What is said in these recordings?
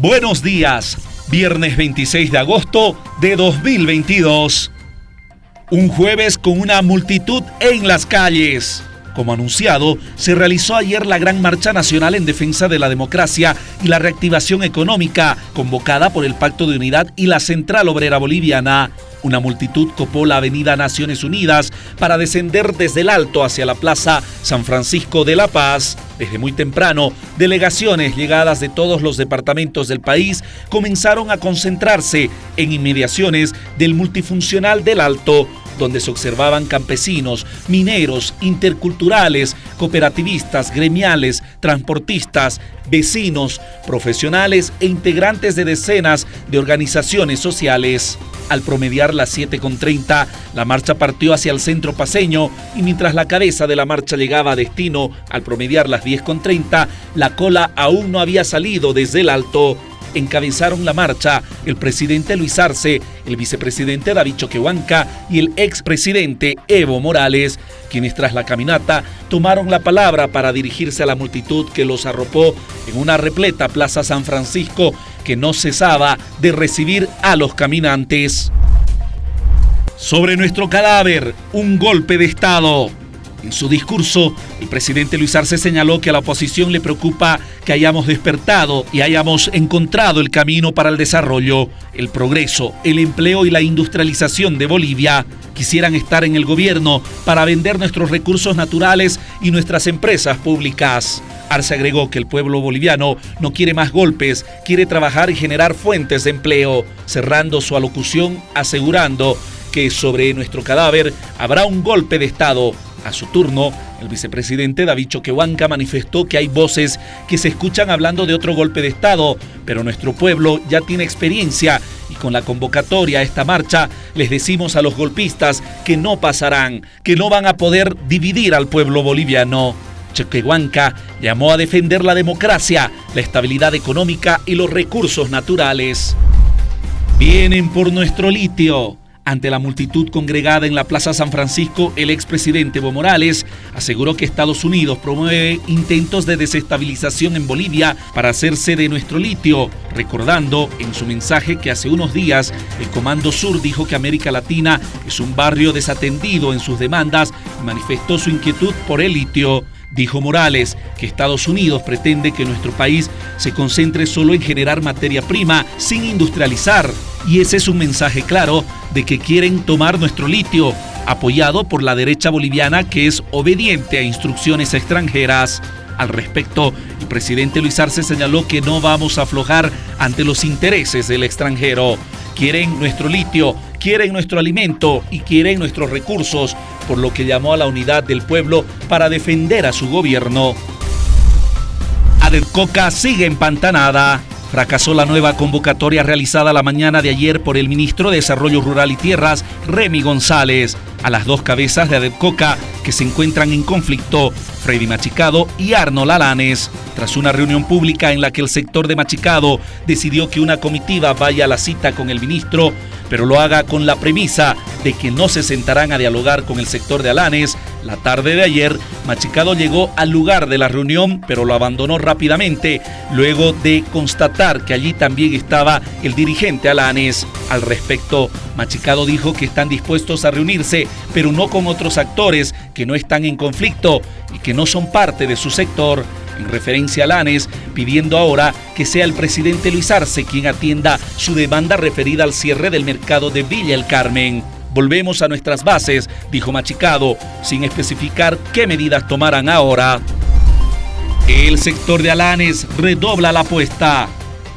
Buenos días, viernes 26 de agosto de 2022. Un jueves con una multitud en las calles. Como anunciado, se realizó ayer la Gran Marcha Nacional en Defensa de la Democracia y la Reactivación Económica, convocada por el Pacto de Unidad y la Central Obrera Boliviana. Una multitud copó la avenida Naciones Unidas para descender desde el alto hacia la Plaza San Francisco de la Paz. Desde muy temprano, delegaciones llegadas de todos los departamentos del país comenzaron a concentrarse en inmediaciones del multifuncional del Alto, donde se observaban campesinos, mineros, interculturales, cooperativistas, gremiales, transportistas, vecinos, profesionales e integrantes de decenas de organizaciones sociales. Al promediar las 7.30, la marcha partió hacia el centro paseño y mientras la cabeza de la marcha llegaba a destino, al promediar las 10.30, la cola aún no había salido desde el alto encabezaron la marcha el presidente Luis Arce, el vicepresidente David Choquehuanca y el expresidente Evo Morales, quienes tras la caminata tomaron la palabra para dirigirse a la multitud que los arropó en una repleta Plaza San Francisco que no cesaba de recibir a los caminantes. Sobre nuestro cadáver, un golpe de Estado. En su discurso, el presidente Luis Arce señaló que a la oposición le preocupa que hayamos despertado y hayamos encontrado el camino para el desarrollo, el progreso, el empleo y la industrialización de Bolivia. Quisieran estar en el gobierno para vender nuestros recursos naturales y nuestras empresas públicas. Arce agregó que el pueblo boliviano no quiere más golpes, quiere trabajar y generar fuentes de empleo, cerrando su alocución asegurando que sobre nuestro cadáver habrá un golpe de Estado a su turno, el vicepresidente David Choquehuanca manifestó que hay voces que se escuchan hablando de otro golpe de Estado, pero nuestro pueblo ya tiene experiencia y con la convocatoria a esta marcha les decimos a los golpistas que no pasarán, que no van a poder dividir al pueblo boliviano. Choquehuanca llamó a defender la democracia, la estabilidad económica y los recursos naturales. Vienen por nuestro litio. Ante la multitud congregada en la Plaza San Francisco, el expresidente Evo Morales aseguró que Estados Unidos promueve intentos de desestabilización en Bolivia para hacerse de nuestro litio, recordando en su mensaje que hace unos días el Comando Sur dijo que América Latina es un barrio desatendido en sus demandas y manifestó su inquietud por el litio. Dijo Morales que Estados Unidos pretende que nuestro país se concentre solo en generar materia prima sin industrializar. Y ese es un mensaje claro de que quieren tomar nuestro litio, apoyado por la derecha boliviana que es obediente a instrucciones extranjeras. Al respecto, el presidente Luis Arce señaló que no vamos a aflojar ante los intereses del extranjero. Quieren nuestro litio, quieren nuestro alimento y quieren nuestros recursos, por lo que llamó a la unidad del pueblo para defender a su gobierno. Coca sigue empantanada. Fracasó la nueva convocatoria realizada la mañana de ayer por el ministro de Desarrollo Rural y Tierras, Remy González, a las dos cabezas de Adepcoca que se encuentran en conflicto, Freddy Machicado y Arnold Alanes. Tras una reunión pública en la que el sector de Machicado decidió que una comitiva vaya a la cita con el ministro, pero lo haga con la premisa de que no se sentarán a dialogar con el sector de Alanes, la tarde de ayer, Machicado llegó al lugar de la reunión, pero lo abandonó rápidamente, luego de constatar que allí también estaba el dirigente Alanes. Al respecto, Machicado dijo que están dispuestos a reunirse, pero no con otros actores que no están en conflicto y que no son parte de su sector en referencia a Lanes, pidiendo ahora que sea el presidente Luis Arce quien atienda su demanda referida al cierre del mercado de Villa El Carmen. Volvemos a nuestras bases, dijo Machicado, sin especificar qué medidas tomarán ahora. El sector de Alanes redobla la apuesta.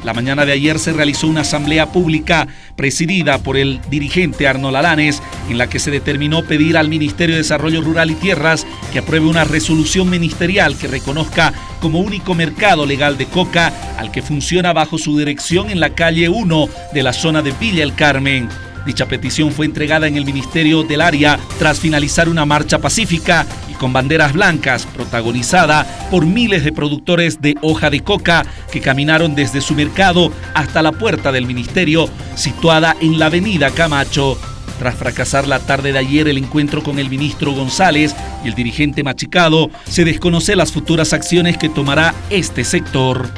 La mañana de ayer se realizó una asamblea pública presidida por el dirigente Arnold Alanes, en la que se determinó pedir al Ministerio de Desarrollo Rural y Tierras que apruebe una resolución ministerial que reconozca como único mercado legal de coca al que funciona bajo su dirección en la calle 1 de la zona de Villa El Carmen. Dicha petición fue entregada en el Ministerio del Área tras finalizar una marcha pacífica y con banderas blancas protagonizada por miles de productores de hoja de coca que caminaron desde su mercado hasta la puerta del ministerio situada en la avenida Camacho. Tras fracasar la tarde de ayer el encuentro con el ministro González y el dirigente Machicado, se desconoce las futuras acciones que tomará este sector.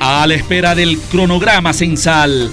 A la espera del cronograma censal.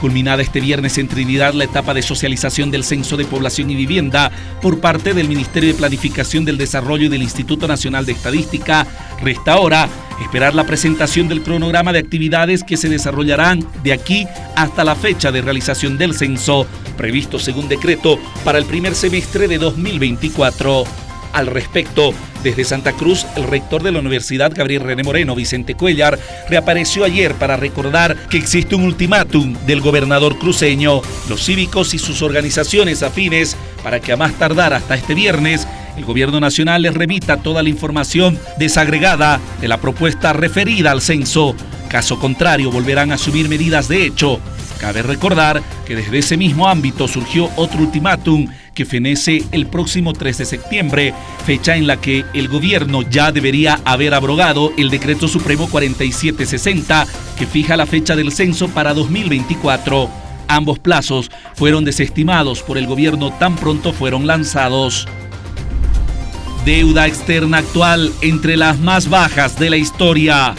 Culminada este viernes en Trinidad la etapa de socialización del Censo de Población y Vivienda por parte del Ministerio de Planificación del Desarrollo y del Instituto Nacional de Estadística, resta ahora esperar la presentación del cronograma de actividades que se desarrollarán de aquí hasta la fecha de realización del censo, previsto según decreto para el primer semestre de 2024. Al respecto, desde Santa Cruz, el rector de la Universidad, Gabriel René Moreno, Vicente Cuellar, reapareció ayer para recordar que existe un ultimátum del gobernador cruceño, los cívicos y sus organizaciones afines para que a más tardar hasta este viernes el gobierno nacional les remita toda la información desagregada de la propuesta referida al censo. Caso contrario, volverán a asumir medidas de hecho. Cabe recordar que desde ese mismo ámbito surgió otro ultimátum que fenece el próximo 3 de septiembre, fecha en la que el gobierno ya debería haber abrogado el decreto supremo 4760 que fija la fecha del censo para 2024. Ambos plazos fueron desestimados por el gobierno tan pronto fueron lanzados. Deuda externa actual entre las más bajas de la historia.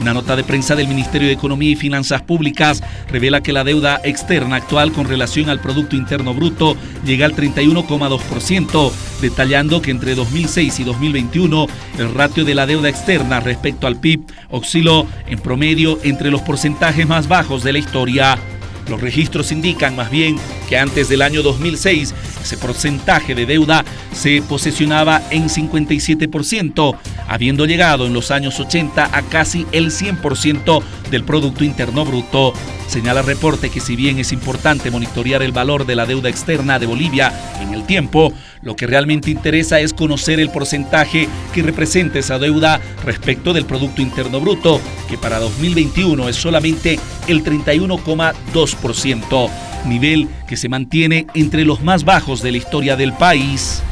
Una nota de prensa del Ministerio de Economía y Finanzas Públicas revela que la deuda externa actual con relación al Producto Interno Bruto llega al 31,2%, detallando que entre 2006 y 2021 el ratio de la deuda externa respecto al PIB osciló en promedio entre los porcentajes más bajos de la historia. Los registros indican más bien que antes del año 2006 ese porcentaje de deuda se posesionaba en 57%, habiendo llegado en los años 80 a casi el 100% del Producto Interno Bruto. Señala el reporte que si bien es importante monitorear el valor de la deuda externa de Bolivia en el tiempo, lo que realmente interesa es conocer el porcentaje que representa esa deuda respecto del Producto Interno Bruto, que para 2021 es solamente el 31,2%, nivel que se mantiene entre los más bajos de la historia del país.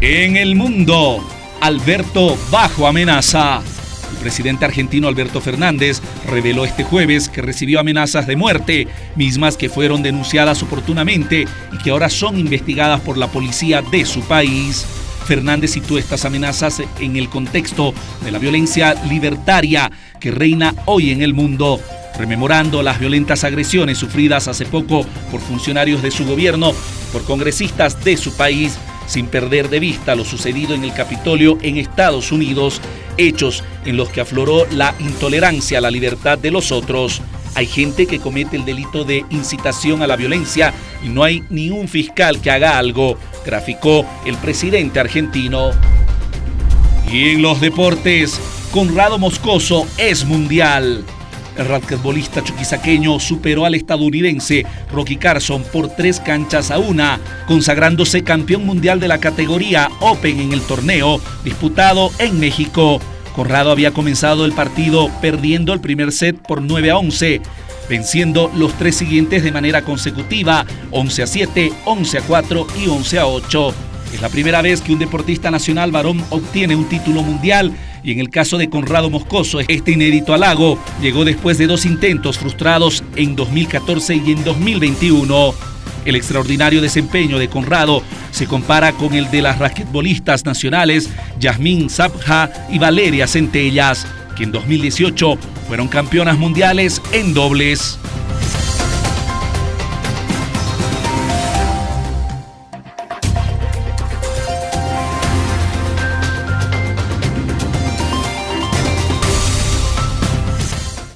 En el mundo, Alberto bajo amenaza. El presidente argentino Alberto Fernández reveló este jueves que recibió amenazas de muerte, mismas que fueron denunciadas oportunamente y que ahora son investigadas por la policía de su país. Fernández citó estas amenazas en el contexto de la violencia libertaria que reina hoy en el mundo, rememorando las violentas agresiones sufridas hace poco por funcionarios de su gobierno, por congresistas de su país, sin perder de vista lo sucedido en el Capitolio en Estados Unidos hechos en los que afloró la intolerancia a la libertad de los otros. Hay gente que comete el delito de incitación a la violencia y no hay ni un fiscal que haga algo, graficó el presidente argentino. Y en los deportes, Conrado Moscoso es mundial. El basquetbolista chuquisaqueño superó al estadounidense Rocky Carson por tres canchas a una, consagrándose campeón mundial de la categoría Open en el torneo disputado en México. Corrado había comenzado el partido perdiendo el primer set por 9 a 11, venciendo los tres siguientes de manera consecutiva, 11 a 7, 11 a 4 y 11 a 8. Es la primera vez que un deportista nacional varón obtiene un título mundial y en el caso de Conrado Moscoso, este inédito halago llegó después de dos intentos frustrados en 2014 y en 2021. El extraordinario desempeño de Conrado se compara con el de las raquetbolistas nacionales Yasmín Zabja y Valeria Centellas, que en 2018 fueron campeonas mundiales en dobles.